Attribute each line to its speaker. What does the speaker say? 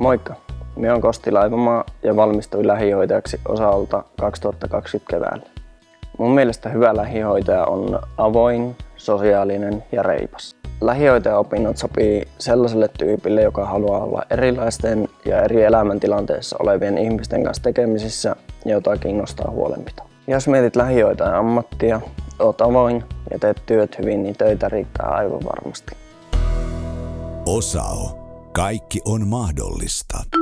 Speaker 1: Moikka! Minä olen Kosti Laivamaa ja valmistuin lähihoitajaksi osalta 2020 keväällä. Mun mielestä hyvä lähihoitaja on avoin, sosiaalinen ja reipas. Lähihoitajaopinnot sopii sellaiselle tyypille, joka haluaa olla erilaisten ja eri elämäntilanteissa olevien ihmisten kanssa tekemisissä ja jota kiinnostaa huolenpito. Jos mietit lähihoitajan ammattia, oot avoin ja teet työt hyvin, niin töitä riittää aivan varmasti.
Speaker 2: Osao. Kaikki on mahdollista.